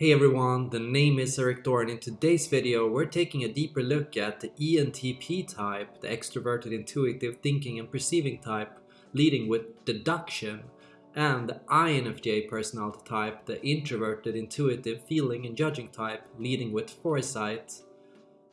Hey everyone, the name is Erik Thor and in today's video we're taking a deeper look at the ENTP type, the extroverted intuitive thinking and perceiving type, leading with deduction, and the INFJ personality type, the introverted intuitive feeling and judging type, leading with foresight.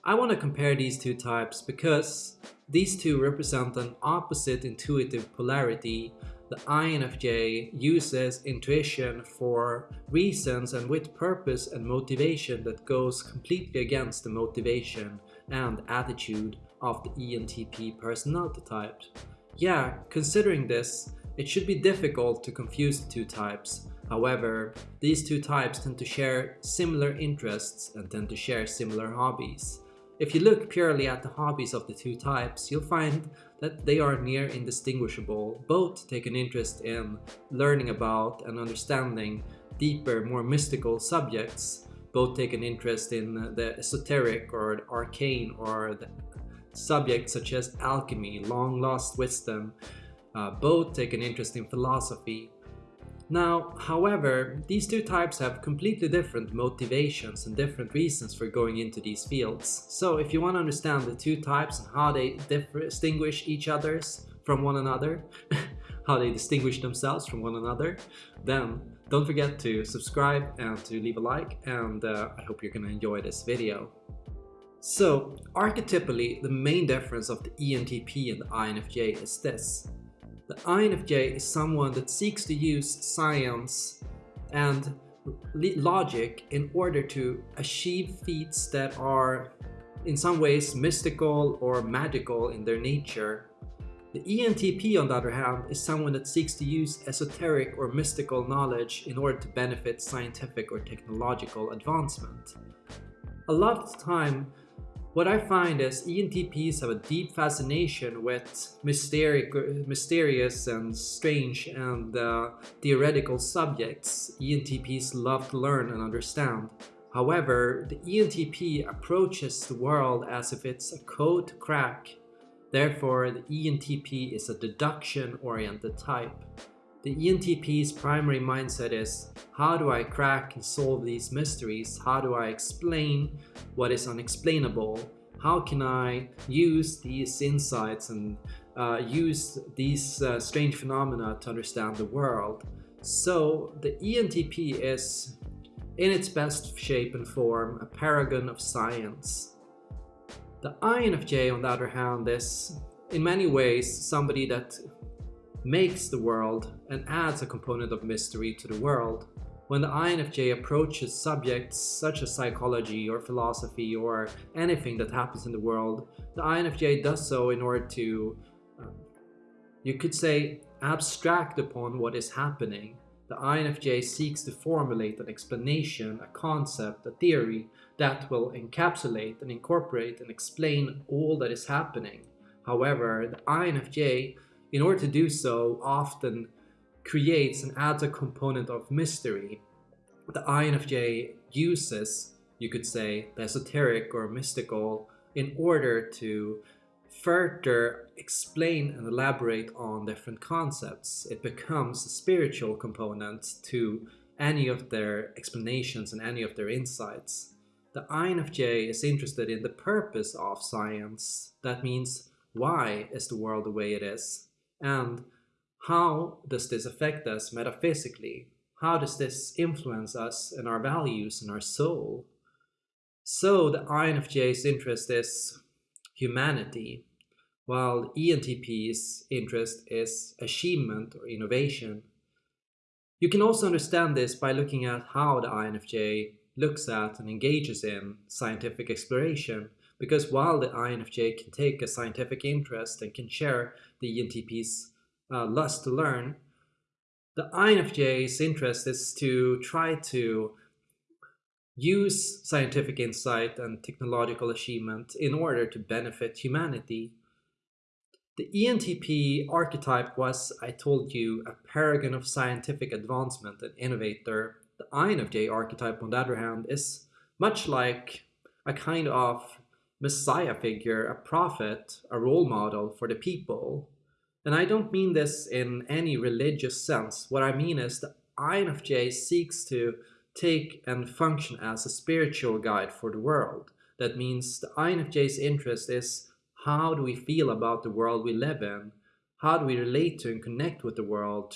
I want to compare these two types because these two represent an opposite intuitive polarity the INFJ uses intuition for reasons and with purpose and motivation that goes completely against the motivation and attitude of the ENTP personality type. Yeah, considering this, it should be difficult to confuse the two types. However, these two types tend to share similar interests and tend to share similar hobbies. If you look purely at the hobbies of the two types, you'll find that they are near indistinguishable. Both take an interest in learning about and understanding deeper, more mystical subjects. Both take an interest in the esoteric or arcane or the subjects such as alchemy, long lost wisdom. Uh, both take an interest in philosophy, now, however, these two types have completely different motivations and different reasons for going into these fields. So if you want to understand the two types and how they distinguish each others from one another, how they distinguish themselves from one another, then don't forget to subscribe and to leave a like and uh, I hope you're gonna enjoy this video. So, archetypally, the main difference of the ENTP and the INFJ is this. The INFJ is someone that seeks to use science and logic in order to achieve feats that are in some ways mystical or magical in their nature. The ENTP on the other hand is someone that seeks to use esoteric or mystical knowledge in order to benefit scientific or technological advancement. A lot of the time what I find is ENTPs have a deep fascination with mysterious and strange and uh, theoretical subjects ENTPs love to learn and understand. However, the ENTP approaches the world as if it's a code to crack. Therefore, the ENTP is a deduction-oriented type. The ENTP's primary mindset is, how do I crack and solve these mysteries? How do I explain what is unexplainable? How can I use these insights and uh, use these uh, strange phenomena to understand the world? So the ENTP is, in its best shape and form, a paragon of science. The INFJ, on the other hand, is in many ways somebody that makes the world and adds a component of mystery to the world. When the INFJ approaches subjects such as psychology or philosophy or anything that happens in the world, the INFJ does so in order to, um, you could say, abstract upon what is happening. The INFJ seeks to formulate an explanation, a concept, a theory that will encapsulate and incorporate and explain all that is happening. However, the INFJ in order to do so, often creates and adds a component of mystery. The INFJ uses, you could say, the esoteric or mystical in order to further explain and elaborate on different concepts. It becomes a spiritual component to any of their explanations and any of their insights. The INFJ is interested in the purpose of science. That means why is the world the way it is? And how does this affect us metaphysically? How does this influence us and our values and our soul? So the INFJ's interest is humanity, while ENTP's interest is achievement or innovation. You can also understand this by looking at how the INFJ looks at and engages in scientific exploration because while the INFJ can take a scientific interest and can share the ENTP's uh, lust to learn, the INFJ's interest is to try to use scientific insight and technological achievement in order to benefit humanity. The ENTP archetype was, I told you, a paragon of scientific advancement and innovator. The INFJ archetype, on the other hand, is much like a kind of messiah figure, a prophet, a role model for the people. And I don't mean this in any religious sense. What I mean is the INFJ seeks to take and function as a spiritual guide for the world. That means the INFJ's interest is how do we feel about the world we live in? How do we relate to and connect with the world?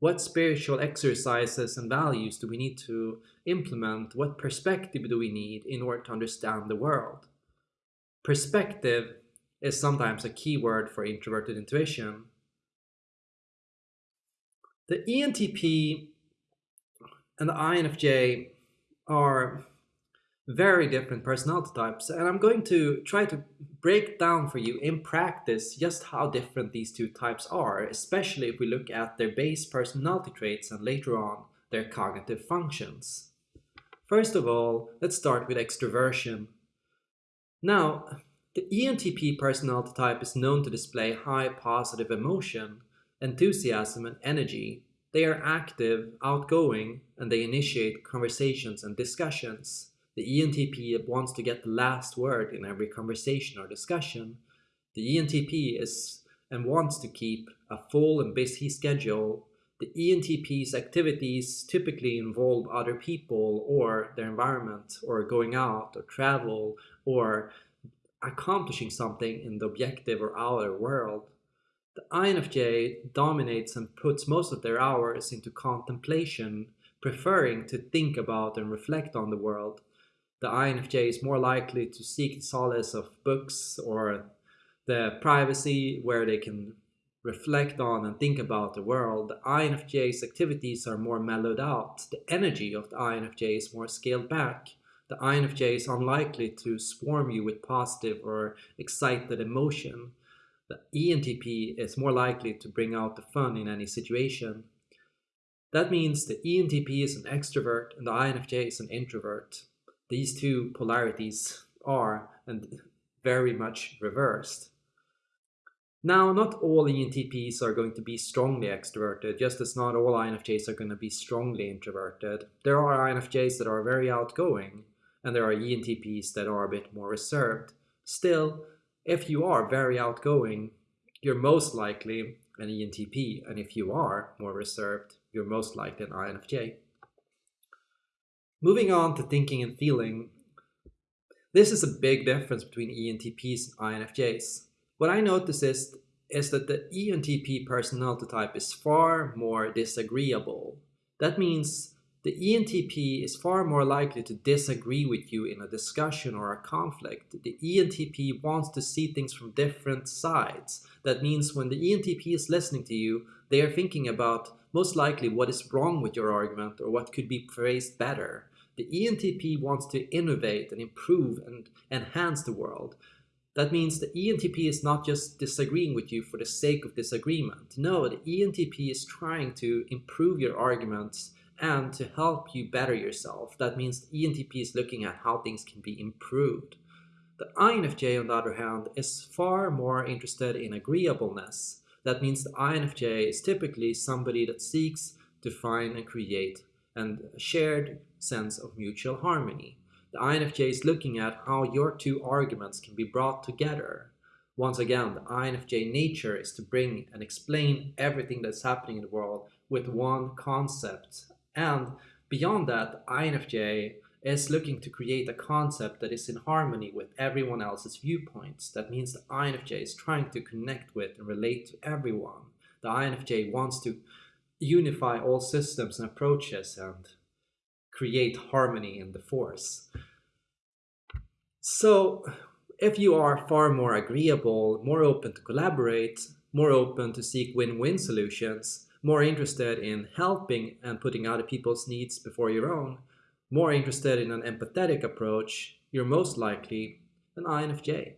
What spiritual exercises and values do we need to implement? What perspective do we need in order to understand the world? Perspective is sometimes a key word for introverted intuition. The ENTP and the INFJ are very different personality types and I'm going to try to break down for you in practice just how different these two types are, especially if we look at their base personality traits and later on their cognitive functions. First of all, let's start with extroversion. Now, the ENTP personality type is known to display high positive emotion, enthusiasm and energy. They are active, outgoing, and they initiate conversations and discussions. The ENTP wants to get the last word in every conversation or discussion. The ENTP is and wants to keep a full and busy schedule. The ENTP's activities typically involve other people or their environment or going out or travel or accomplishing something in the objective or outer world. The INFJ dominates and puts most of their hours into contemplation, preferring to think about and reflect on the world the INFJ is more likely to seek the solace of books or the privacy where they can reflect on and think about the world. The INFJ's activities are more mellowed out. The energy of the INFJ is more scaled back. The INFJ is unlikely to swarm you with positive or excited emotion. The ENTP is more likely to bring out the fun in any situation. That means the ENTP is an extrovert and the INFJ is an introvert these two polarities are and very much reversed. Now, not all ENTPs are going to be strongly extroverted, just as not all INFJs are going to be strongly introverted. There are INFJs that are very outgoing, and there are ENTPs that are a bit more reserved. Still, if you are very outgoing, you're most likely an ENTP, and if you are more reserved, you're most likely an INFJ. Moving on to thinking and feeling, this is a big difference between ENTPs and INFJs. What I notice is, is that the ENTP personality type is far more disagreeable. That means the ENTP is far more likely to disagree with you in a discussion or a conflict. The ENTP wants to see things from different sides. That means when the ENTP is listening to you, they are thinking about most likely what is wrong with your argument or what could be phrased better. The ENTP wants to innovate and improve and enhance the world. That means the ENTP is not just disagreeing with you for the sake of disagreement. No, the ENTP is trying to improve your arguments and to help you better yourself. That means the ENTP is looking at how things can be improved. The INFJ, on the other hand, is far more interested in agreeableness. That means the INFJ is typically somebody that seeks to find and create and shared sense of mutual harmony. The INFJ is looking at how your two arguments can be brought together. Once again, the INFJ nature is to bring and explain everything that's happening in the world with one concept. And beyond that, the INFJ is looking to create a concept that is in harmony with everyone else's viewpoints. That means the INFJ is trying to connect with and relate to everyone. The INFJ wants to unify all systems and approaches and create harmony in the force. So if you are far more agreeable, more open to collaborate, more open to seek win-win solutions, more interested in helping and putting other people's needs before your own, more interested in an empathetic approach, you're most likely an INFJ.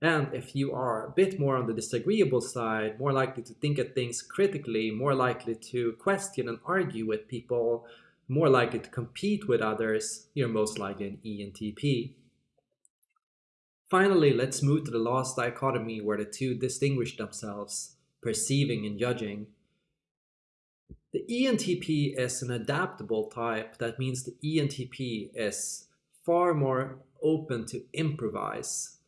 And if you are a bit more on the disagreeable side, more likely to think at things critically, more likely to question and argue with people, more likely to compete with others, you're most likely an ENTP. Finally, let's move to the last dichotomy where the two distinguish themselves, perceiving and judging. The ENTP is an adaptable type. That means the ENTP is far more open to improvise.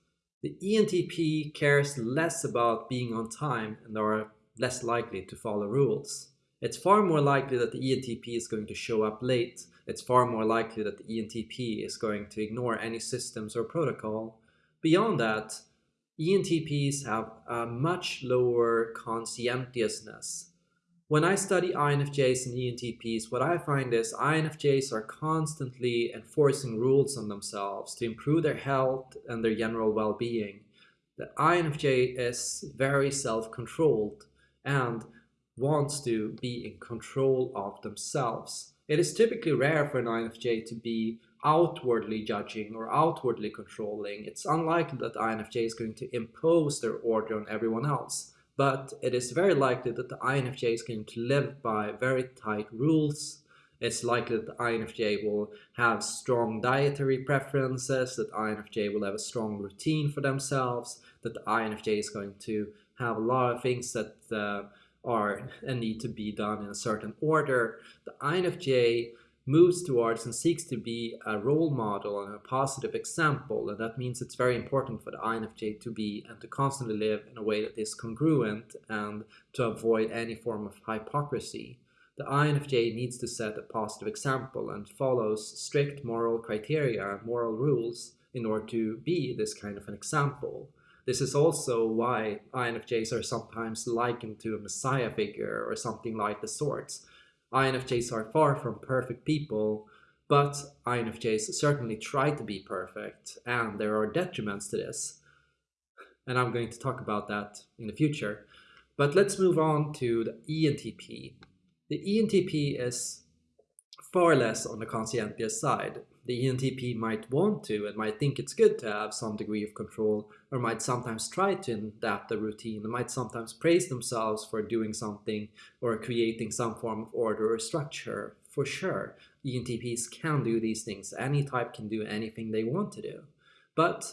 The ENTP cares less about being on time and are less likely to follow rules. It's far more likely that the ENTP is going to show up late, it's far more likely that the ENTP is going to ignore any systems or protocol. Beyond that, ENTPs have a much lower conscientiousness. When I study INFJs and ENTPs, what I find is INFJs are constantly enforcing rules on themselves to improve their health and their general well-being. The INFJ is very self-controlled and wants to be in control of themselves. It is typically rare for an INFJ to be outwardly judging or outwardly controlling. It's unlikely that INFJ is going to impose their order on everyone else, but it is very likely that the INFJ is going to live by very tight rules. It's likely that the INFJ will have strong dietary preferences, that INFJ will have a strong routine for themselves, that the INFJ is going to have a lot of things that uh, are and need to be done in a certain order. The INFJ moves towards and seeks to be a role model and a positive example. And that means it's very important for the INFJ to be and to constantly live in a way that is congruent and to avoid any form of hypocrisy. The INFJ needs to set a positive example and follows strict moral criteria and moral rules in order to be this kind of an example. This is also why INFJs are sometimes likened to a messiah figure or something like the sorts. INFJs are far from perfect people, but INFJs certainly try to be perfect, and there are detriments to this. And I'm going to talk about that in the future. But let's move on to the ENTP. The ENTP is far less on the conscientious side the ENTP might want to and might think it's good to have some degree of control or might sometimes try to adapt the routine and might sometimes praise themselves for doing something or creating some form of order or structure. For sure, ENTPs can do these things. Any type can do anything they want to do. But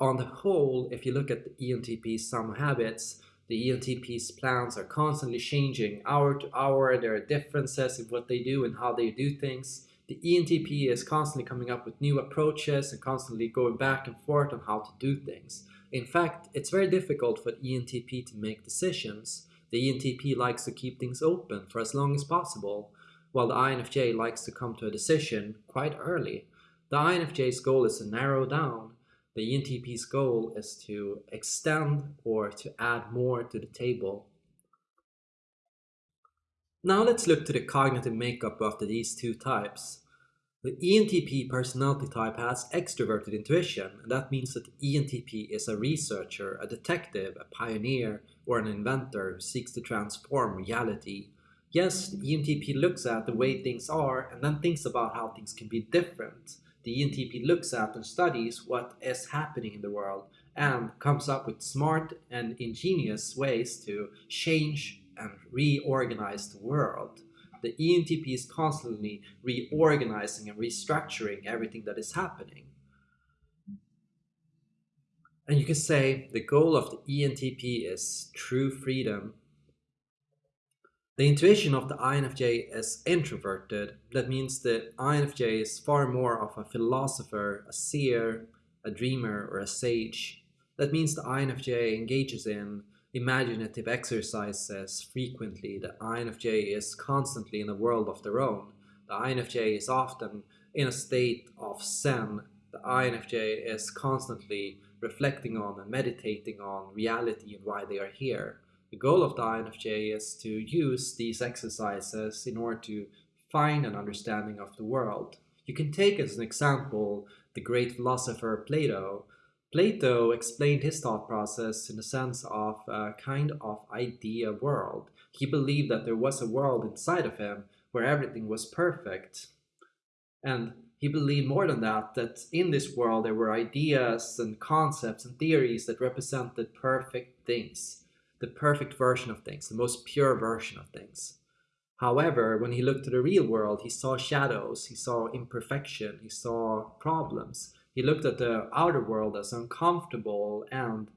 on the whole, if you look at the ENTP's some habits, the ENTP's plans are constantly changing hour to hour. There are differences in what they do and how they do things the ENTP is constantly coming up with new approaches and constantly going back and forth on how to do things. In fact, it's very difficult for the ENTP to make decisions. The ENTP likes to keep things open for as long as possible, while the INFJ likes to come to a decision quite early. The INFJ's goal is to narrow down. The ENTP's goal is to extend or to add more to the table. Now let's look to the cognitive makeup of these two types. The ENTP personality type has extroverted intuition, and that means that the ENTP is a researcher, a detective, a pioneer, or an inventor who seeks to transform reality. Yes, the ENTP looks at the way things are and then thinks about how things can be different. The ENTP looks at and studies what is happening in the world and comes up with smart and ingenious ways to change and reorganize the world. The ENTP is constantly reorganizing and restructuring everything that is happening. And you can say the goal of the ENTP is true freedom. The intuition of the INFJ is introverted. That means the INFJ is far more of a philosopher, a seer, a dreamer, or a sage. That means the INFJ engages in imaginative exercises frequently. The INFJ is constantly in a world of their own. The INFJ is often in a state of zen. The INFJ is constantly reflecting on and meditating on reality and why they are here. The goal of the INFJ is to use these exercises in order to find an understanding of the world. You can take as an example the great philosopher Plato, Plato explained his thought process in the sense of a kind of idea world. He believed that there was a world inside of him where everything was perfect. And he believed more than that, that in this world there were ideas and concepts and theories that represented perfect things, the perfect version of things, the most pure version of things. However, when he looked to the real world, he saw shadows, he saw imperfection, he saw problems, he looked at the outer world as uncomfortable and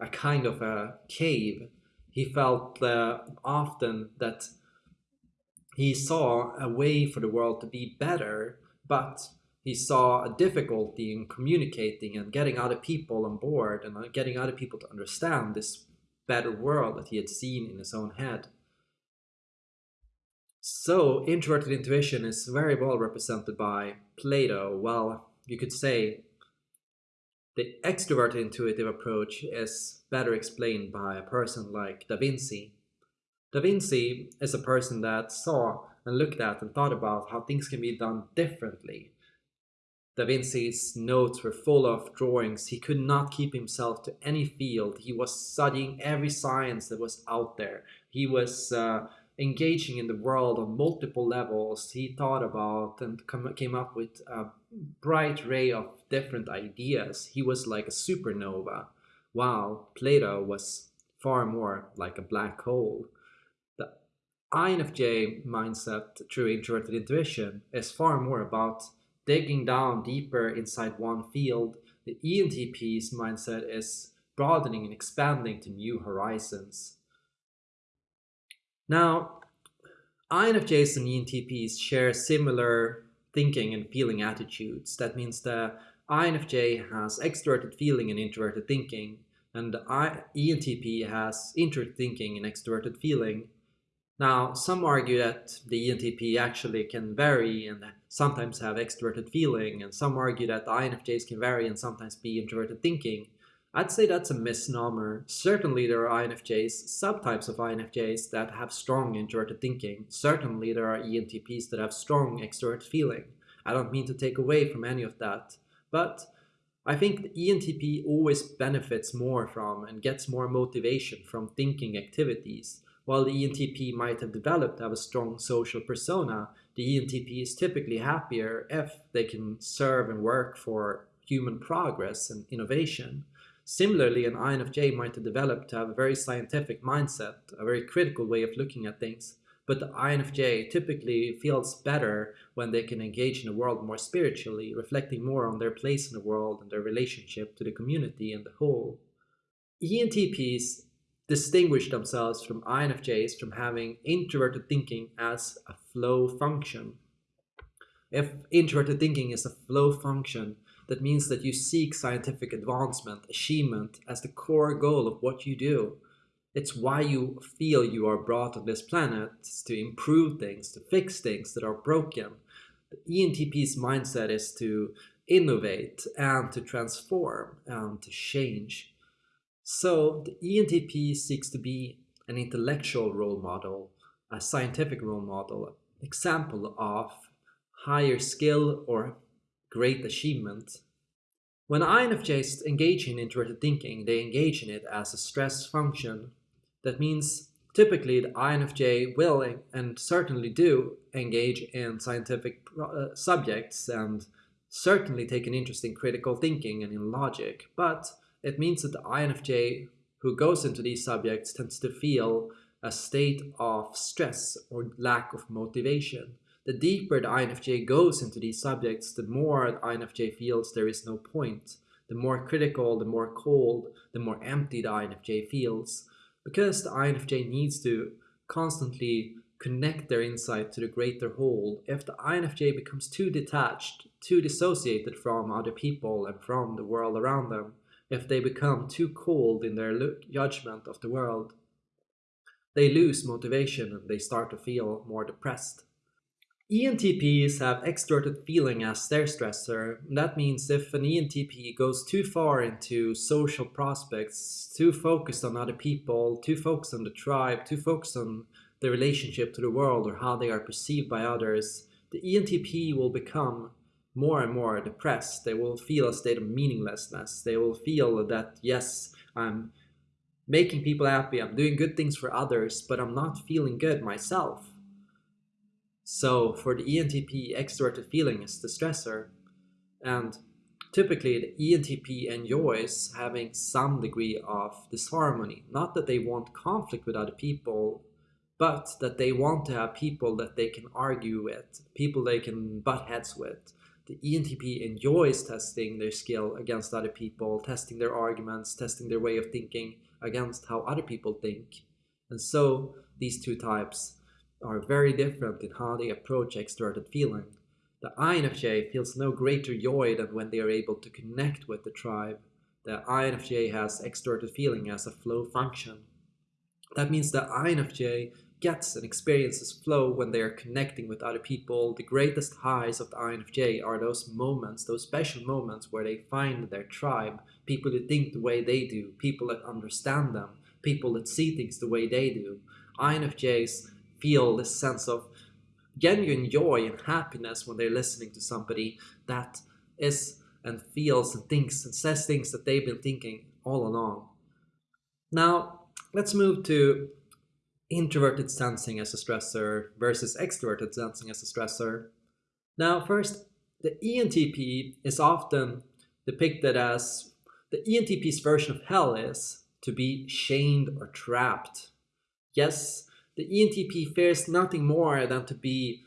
a kind of a cave. He felt uh, often that he saw a way for the world to be better, but he saw a difficulty in communicating and getting other people on board and uh, getting other people to understand this better world that he had seen in his own head. So, introverted intuition is very well represented by Plato. Well, you could say the extroverted intuitive approach is better explained by a person like Da Vinci. Da Vinci is a person that saw and looked at and thought about how things can be done differently. Da Vinci's notes were full of drawings. He could not keep himself to any field. He was studying every science that was out there. He was uh, engaging in the world on multiple levels. He thought about and came up with a bright ray of different ideas. He was like a supernova, while Plato was far more like a black hole. The INFJ mindset through introverted intuition is far more about digging down deeper inside one field, the ENTP's mindset is broadening and expanding to new horizons. Now, INFJs and ENTPs share similar thinking and feeling attitudes. That means the INFJ has extroverted feeling and introverted thinking, and the ENTP has introverted thinking and extroverted feeling. Now, some argue that the ENTP actually can vary and sometimes have extroverted feeling, and some argue that the INFJs can vary and sometimes be introverted thinking. I'd say that's a misnomer. Certainly there are INFJs, subtypes of INFJs that have strong introverted thinking. Certainly there are ENTPs that have strong extroverted feeling. I don't mean to take away from any of that, but I think the ENTP always benefits more from and gets more motivation from thinking activities. While the ENTP might have developed have a strong social persona, the ENTP is typically happier if they can serve and work for human progress and innovation. Similarly, an INFJ might have developed to have a very scientific mindset, a very critical way of looking at things, but the INFJ typically feels better when they can engage in the world more spiritually, reflecting more on their place in the world and their relationship to the community and the whole. ENTPs distinguish themselves from INFJs from having introverted thinking as a flow function. If introverted thinking is a flow function, that means that you seek scientific advancement, achievement as the core goal of what you do. It's why you feel you are brought on this planet to improve things, to fix things that are broken. The ENTP's mindset is to innovate and to transform and to change. So the ENTP seeks to be an intellectual role model, a scientific role model, example of higher skill or great achievement. When INFJs engage in introverted thinking, they engage in it as a stress function. That means typically the INFJ will and certainly do engage in scientific uh, subjects and certainly take an interest in critical thinking and in logic, but it means that the INFJ who goes into these subjects tends to feel a state of stress or lack of motivation. The deeper the INFJ goes into these subjects, the more the INFJ feels there is no point. The more critical, the more cold, the more empty the INFJ feels. Because the INFJ needs to constantly connect their insight to the greater whole. If the INFJ becomes too detached, too dissociated from other people and from the world around them, if they become too cold in their judgment of the world. They lose motivation and they start to feel more depressed. ENTPs have extroverted feeling as their stressor. That means if an ENTP goes too far into social prospects, too focused on other people, too focused on the tribe, too focused on the relationship to the world or how they are perceived by others, the ENTP will become more and more depressed. They will feel a state of meaninglessness. They will feel that, yes, I'm making people happy, I'm doing good things for others, but I'm not feeling good myself. So for the ENTP, extroverted feeling is the stressor. And typically the ENTP enjoys having some degree of disharmony. Not that they want conflict with other people, but that they want to have people that they can argue with, people they can butt heads with the ENTP enjoys testing their skill against other people, testing their arguments, testing their way of thinking against how other people think. And so these two types are very different in how they approach extroverted feeling. The INFJ feels no greater joy than when they are able to connect with the tribe. The INFJ has extroverted feeling as a flow function. That means the INFJ gets and experiences flow when they are connecting with other people. The greatest highs of the INFJ are those moments, those special moments where they find their tribe, people who think the way they do, people that understand them, people that see things the way they do. INFJs feel this sense of genuine joy and happiness when they're listening to somebody that is and feels and thinks and says things that they've been thinking all along. Now, let's move to introverted sensing as a stressor versus extroverted sensing as a stressor. Now, first, the ENTP is often depicted as the ENTP's version of hell is to be chained or trapped. Yes, the ENTP fears nothing more than to be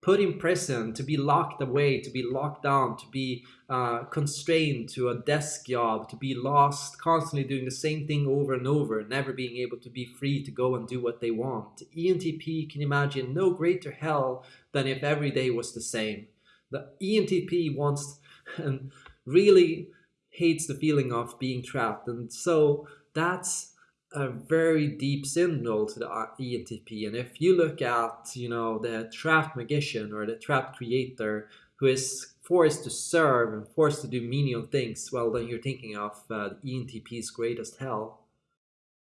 put in prison, to be locked away, to be locked down, to be uh, constrained to a desk job, to be lost, constantly doing the same thing over and over, never being able to be free to go and do what they want. ENTP can imagine no greater hell than if every day was the same. The ENTP wants and really hates the feeling of being trapped, and so that's a very deep signal to the ENTP. And if you look at, you know, the trapped magician or the trapped creator who is forced to serve and forced to do menial things, well, then you're thinking of uh, the ENTP's greatest hell.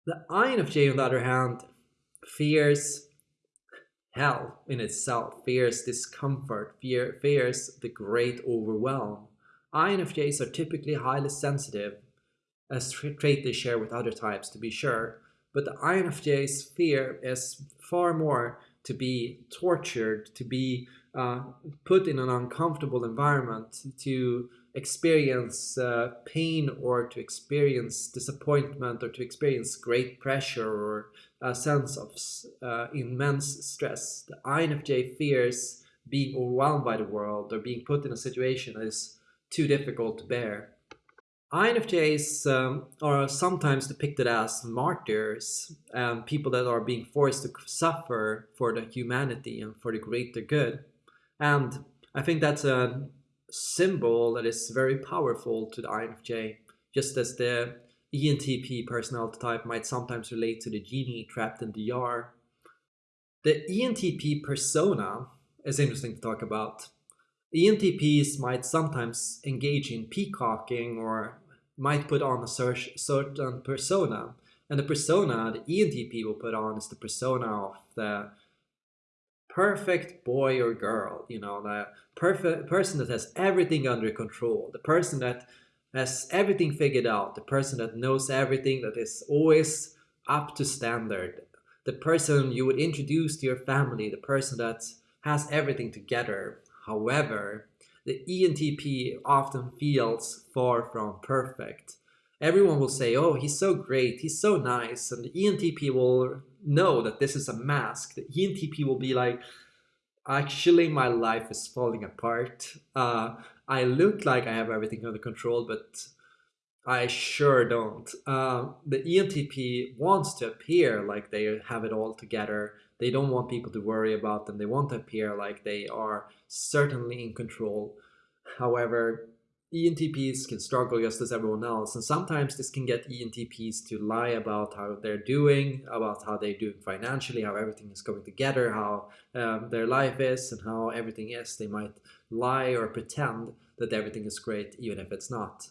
The INFJ, on the other hand, fears hell in itself, fears discomfort, fear, fears the great overwhelm. INFJs are typically highly sensitive a trait they share with other types to be sure, but the INFJ's fear is far more to be tortured, to be uh, put in an uncomfortable environment, to experience uh, pain or to experience disappointment or to experience great pressure or a sense of uh, immense stress. The INFJ fears being overwhelmed by the world or being put in a situation that is too difficult to bear. INFJs um, are sometimes depicted as martyrs, um, people that are being forced to suffer for the humanity and for the greater good. And I think that's a symbol that is very powerful to the INFJ, just as the ENTP personality type might sometimes relate to the genie trapped in the jar. The ENTP persona is interesting to talk about. ENTPs might sometimes engage in peacocking or might put on a certain persona. And the persona the ENTP will put on is the persona of the perfect boy or girl, you know, the perfect person that has everything under control, the person that has everything figured out, the person that knows everything, that is always up to standard, the person you would introduce to your family, the person that has everything together. However, the ENTP often feels far from perfect. Everyone will say, oh, he's so great, he's so nice, and the ENTP will know that this is a mask. The ENTP will be like, actually my life is falling apart. Uh, I look like I have everything under control, but I sure don't. Uh, the ENTP wants to appear like they have it all together. They don't want people to worry about them. They want to appear like they are certainly in control. However, ENTPs can struggle just as everyone else, and sometimes this can get ENTPs to lie about how they're doing, about how they're doing financially, how everything is going together, how um, their life is, and how everything is. They might lie or pretend that everything is great, even if it's not.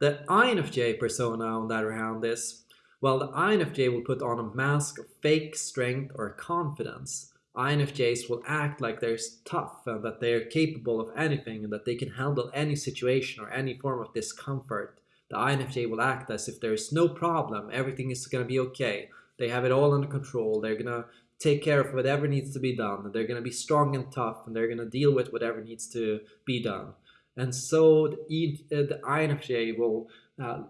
The INFJ persona, on the other hand, is well, the INFJ will put on a mask of fake strength or confidence. INFJs will act like they're tough and that they're capable of anything and that they can handle any situation or any form of discomfort. The INFJ will act as if there's no problem, everything is going to be okay. They have it all under control, they're going to take care of whatever needs to be done, they're going to be strong and tough, and they're going to deal with whatever needs to be done. And so the, uh, the INFJ will uh,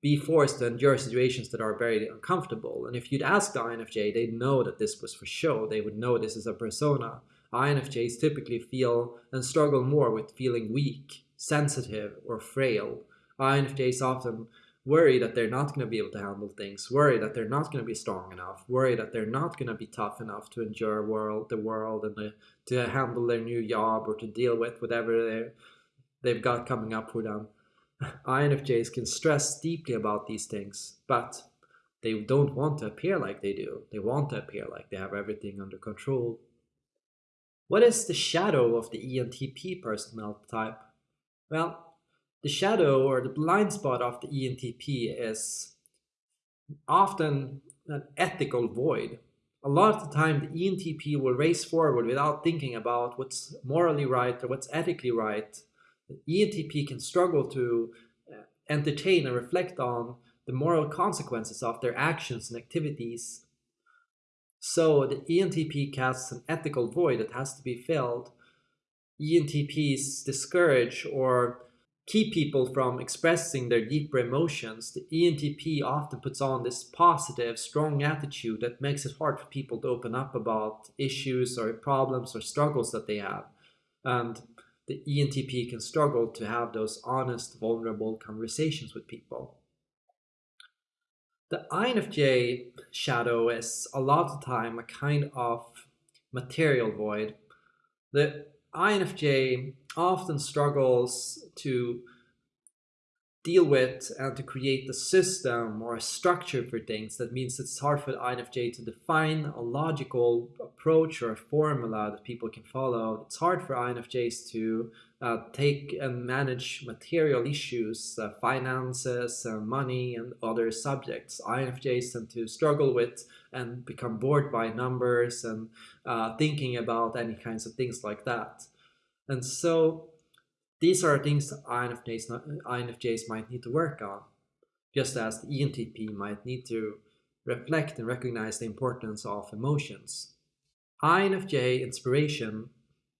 be forced to endure situations that are very uncomfortable. And if you'd ask the INFJ, they'd know that this was for show. They would know this is a persona. INFJs typically feel and struggle more with feeling weak, sensitive, or frail. INFJs often worry that they're not going to be able to handle things, worry that they're not going to be strong enough, worry that they're not going to be tough enough to endure world, the world and the, to handle their new job or to deal with whatever they've got coming up for them. INFJs can stress deeply about these things, but They don't want to appear like they do. They want to appear like they have everything under control. What is the shadow of the ENTP personality type? Well, the shadow or the blind spot of the ENTP is often an ethical void. A lot of the time, the ENTP will race forward without thinking about what's morally right or what's ethically right. ENTP can struggle to uh, entertain and reflect on the moral consequences of their actions and activities. So the ENTP casts an ethical void that has to be filled. ENTPs discourage or keep people from expressing their deeper emotions. The ENTP often puts on this positive, strong attitude that makes it hard for people to open up about issues or problems or struggles that they have. And the ENTP can struggle to have those honest, vulnerable conversations with people. The INFJ shadow is a lot of time a kind of material void. The INFJ often struggles to deal with and to create a system or a structure for things. That means it's hard for INFJ to define a logical approach or a formula that people can follow. It's hard for INFJs to uh, take and manage material issues, uh, finances, uh, money, and other subjects. INFJs tend to struggle with and become bored by numbers and uh, thinking about any kinds of things like that. And so these are things that INFJs, INFJs might need to work on, just as the ENTP might need to reflect and recognize the importance of emotions. INFJ inspiration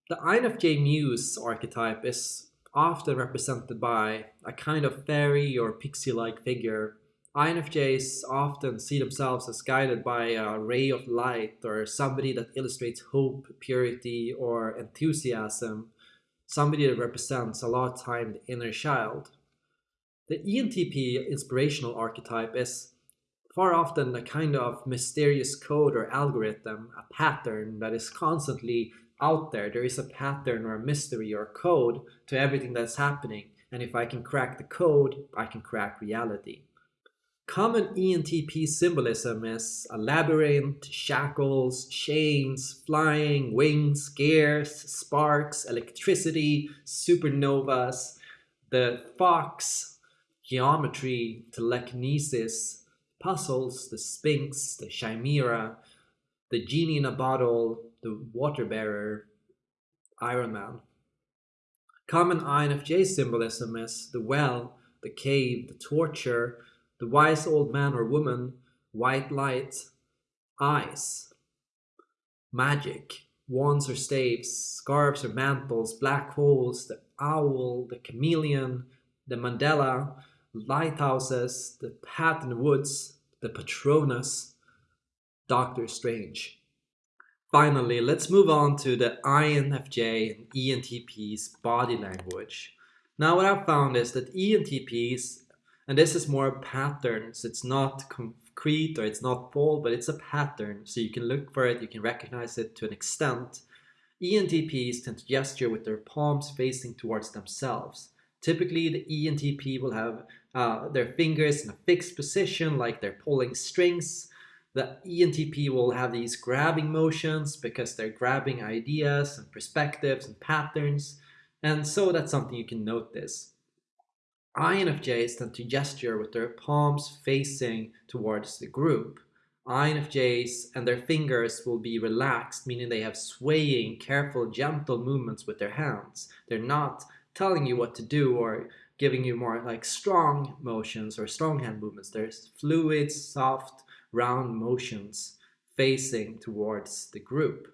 the INFJ Muse archetype is often represented by a kind of fairy or pixie-like figure. INFJs often see themselves as guided by a ray of light or somebody that illustrates hope, purity, or enthusiasm, somebody that represents a lot of time the inner child. The ENTP inspirational archetype is far often a kind of mysterious code or algorithm, a pattern that is constantly out there. There is a pattern or a mystery or code to everything that's happening. And if I can crack the code, I can crack reality. Common ENTP symbolism is a labyrinth, shackles, chains, flying, wings, gears, sparks, electricity, supernovas, the fox, geometry, telekinesis, puzzles, the sphinx, the chimera, the genie in a bottle, the water bearer, Iron Man. Common INFJ symbolism is the well, the cave, the torture, the wise old man or woman, white light, eyes, magic, wands or staves, scarves or mantles, black holes, the owl, the chameleon, the mandala, lighthouses, the path in the woods, the Patronus, Doctor Strange. Finally, let's move on to the INFJ and ENTP's body language. Now what I've found is that ENTPs, and this is more patterns, it's not concrete or it's not bold, but it's a pattern. So you can look for it, you can recognize it to an extent. ENTPs tend to gesture with their palms facing towards themselves. Typically, the ENTP will have uh, their fingers in a fixed position like they're pulling strings the ENTP will have these grabbing motions because they're grabbing ideas and perspectives and patterns. And so that's something you can notice. INFJs tend to gesture with their palms facing towards the group. INFJs and their fingers will be relaxed, meaning they have swaying, careful, gentle movements with their hands. They're not telling you what to do or giving you more like strong motions or strong hand movements. There's fluid, soft, round motions facing towards the group.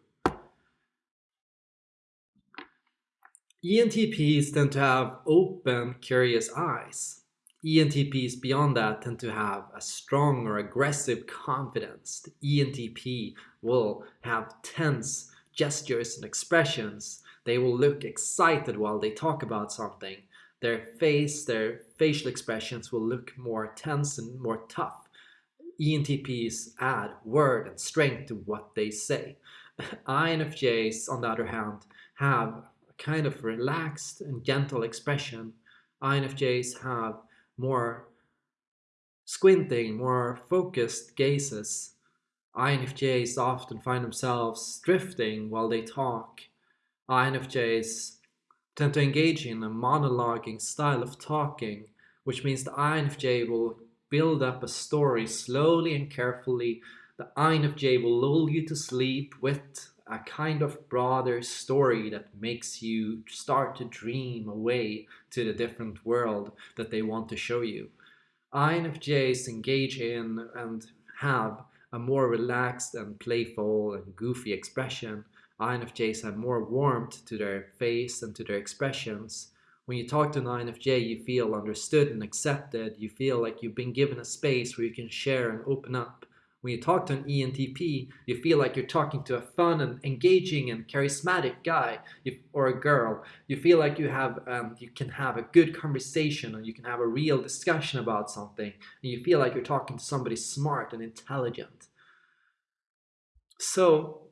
ENTPs tend to have open, curious eyes. ENTPs beyond that tend to have a strong or aggressive confidence. The ENTP will have tense gestures and expressions. They will look excited while they talk about something. Their face, their facial expressions will look more tense and more tough. ENTPs add word and strength to what they say. INFJs, on the other hand, have kind of relaxed and gentle expression. INFJs have more squinting, more focused gazes. INFJs often find themselves drifting while they talk. INFJs tend to engage in a monologuing style of talking, which means the INFJ will build up a story slowly and carefully. The INFJ will lull you to sleep with a kind of broader story that makes you start to dream away to the different world that they want to show you. INFJs engage in and have a more relaxed and playful and goofy expression. INFJs have more warmth to their face and to their expressions. When you talk to an INFJ, you feel understood and accepted. You feel like you've been given a space where you can share and open up. When you talk to an ENTP, you feel like you're talking to a fun and engaging and charismatic guy or a girl. You feel like you have um, you can have a good conversation and you can have a real discussion about something. And you feel like you're talking to somebody smart and intelligent. So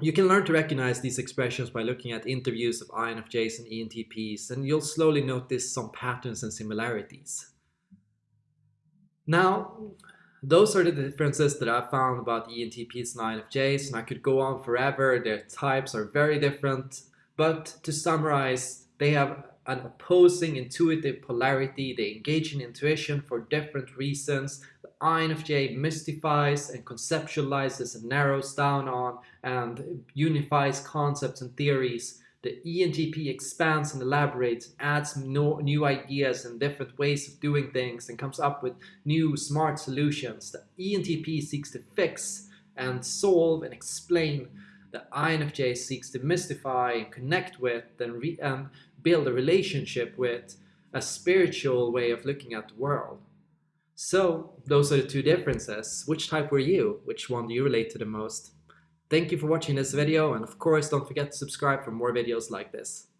you can learn to recognize these expressions by looking at interviews of INFJs and ENTPs, and you'll slowly notice some patterns and similarities. Now, those are the differences that I found about ENTPs and INFJs, and I could go on forever. Their types are very different, but to summarize, they have an opposing intuitive polarity. They engage in intuition for different reasons. The INFJ mystifies and conceptualizes and narrows down on and unifies concepts and theories the ENTP expands and elaborates, adds no, new ideas and different ways of doing things and comes up with new smart solutions. The ENTP seeks to fix and solve and explain. The INFJ seeks to mystify and connect with and, and build a relationship with a spiritual way of looking at the world. So those are the two differences. Which type were you? Which one do you relate to the most? Thank you for watching this video and of course don't forget to subscribe for more videos like this.